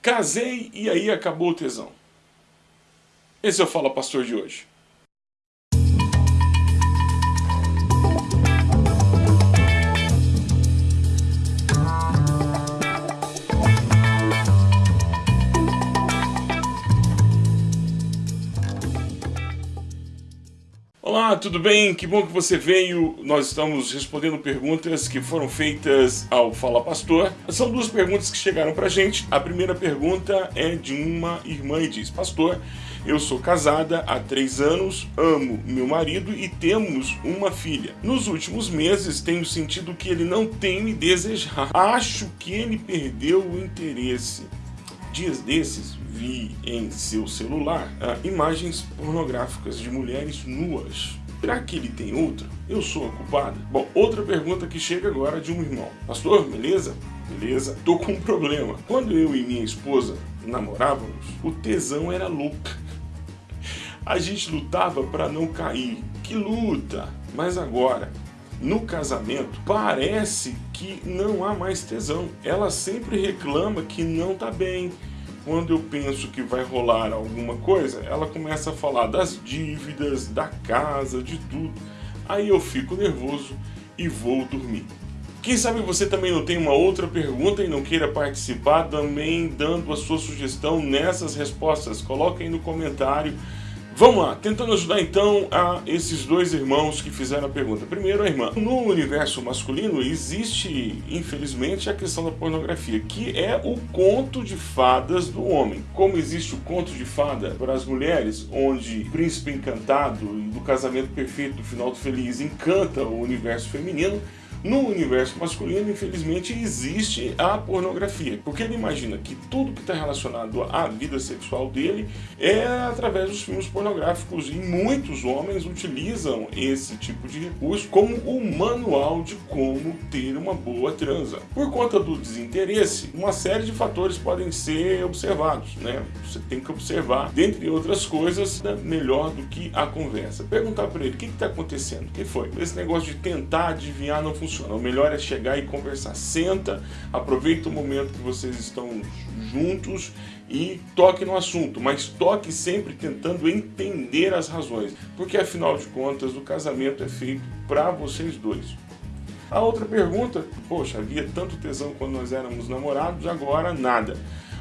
Casei e aí acabou o tesão. Esse é o Fala Pastor de hoje. Olá, tudo bem? Que bom que você veio. Nós estamos respondendo perguntas que foram feitas ao Fala Pastor. São duas perguntas que chegaram pra gente. A primeira pergunta é de uma irmã e diz: Pastor, eu sou casada há três anos, amo meu marido e temos uma filha. Nos últimos meses tenho sentido que ele não tem me desejado. Acho que ele perdeu o interesse. Dias desses vi em seu celular ah, imagens pornográficas de mulheres nuas. Será que ele tem outra? Eu sou a culpada? Bom, outra pergunta que chega agora de um irmão. Pastor, beleza? Beleza. Tô com um problema. Quando eu e minha esposa namorávamos, o tesão era louco. A gente lutava para não cair. Que luta! Mas agora, no casamento, parece que não há mais tesão. Ela sempre reclama que não tá bem. Quando eu penso que vai rolar alguma coisa, ela começa a falar das dívidas, da casa, de tudo. Aí eu fico nervoso e vou dormir. Quem sabe você também não tem uma outra pergunta e não queira participar, também dando a sua sugestão nessas respostas. Coloque aí no comentário Vamos lá, tentando ajudar então a esses dois irmãos que fizeram a pergunta. Primeiro, a irmã. No universo masculino existe, infelizmente, a questão da pornografia, que é o conto de fadas do homem. Como existe o conto de fada para as mulheres, onde o príncipe encantado do casamento perfeito do final do feliz encanta o universo feminino, no universo masculino, infelizmente, existe a pornografia, porque ele imagina que tudo que está relacionado à vida sexual dele é através dos filmes pornográficos e muitos homens utilizam esse tipo de recurso como o manual de como ter uma boa transa. Por conta do desinteresse, uma série de fatores podem ser observados, né? Você tem que observar, dentre outras coisas, né, melhor do que a conversa. Perguntar para ele, o que está acontecendo? O que foi? Esse negócio de tentar adivinhar não funciona funciona. O melhor é chegar e conversar. Senta, aproveita o momento que vocês estão juntos e toque no assunto, mas toque sempre tentando entender as razões, porque afinal de contas o casamento é feito para vocês dois. A outra pergunta, poxa, havia tanto tesão quando nós éramos namorados, agora nada.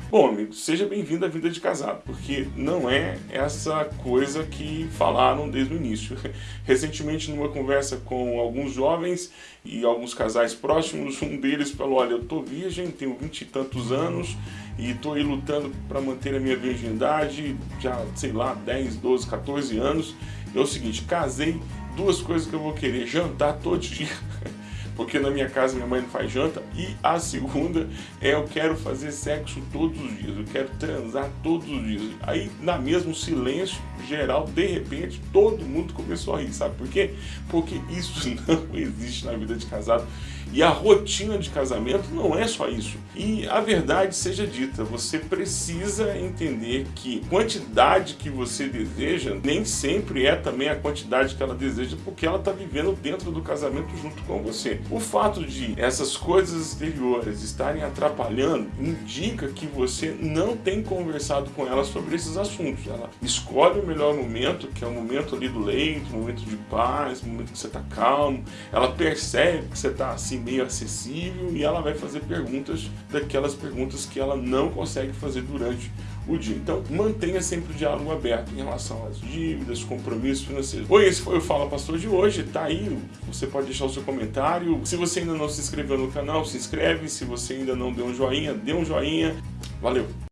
Bom, amigo, seja bem-vindo à vida de casado, porque não é essa coisa que falaram desde o início. Recentemente, numa conversa com alguns jovens e alguns casais próximos, um deles falou, olha, eu tô virgem, tenho vinte e tantos anos e tô aí lutando para manter a minha virgindade, já, sei lá, 10, 12, 14 anos. É o seguinte, casei, duas coisas que eu vou querer, jantar todo dia porque na minha casa minha mãe não faz janta. E a segunda é eu quero fazer sexo todos os dias, eu quero transar todos os dias. Aí, na mesmo silêncio geral, de repente, todo mundo começou a rir, sabe por quê? Porque isso não existe na vida de casado. E a rotina de casamento não é só isso. E a verdade seja dita, você precisa entender que quantidade que você deseja nem sempre é também a quantidade que ela deseja porque ela está vivendo dentro do casamento junto com você. O fato de essas coisas exteriores estarem atrapalhando indica que você não tem conversado com ela sobre esses assuntos. Ela escolhe o melhor momento, que é o momento ali do leito, momento de paz, momento que você está calmo. Ela percebe que você está assim meio acessível e ela vai fazer perguntas daquelas perguntas que ela não consegue fazer durante o dia. Então, mantenha sempre o diálogo aberto em relação às dívidas, compromissos financeiros. Oi, esse foi o Fala Pastor de hoje, tá aí, você pode deixar o seu comentário. Se você ainda não se inscreveu no canal, se inscreve. Se você ainda não deu um joinha, dê um joinha. Valeu!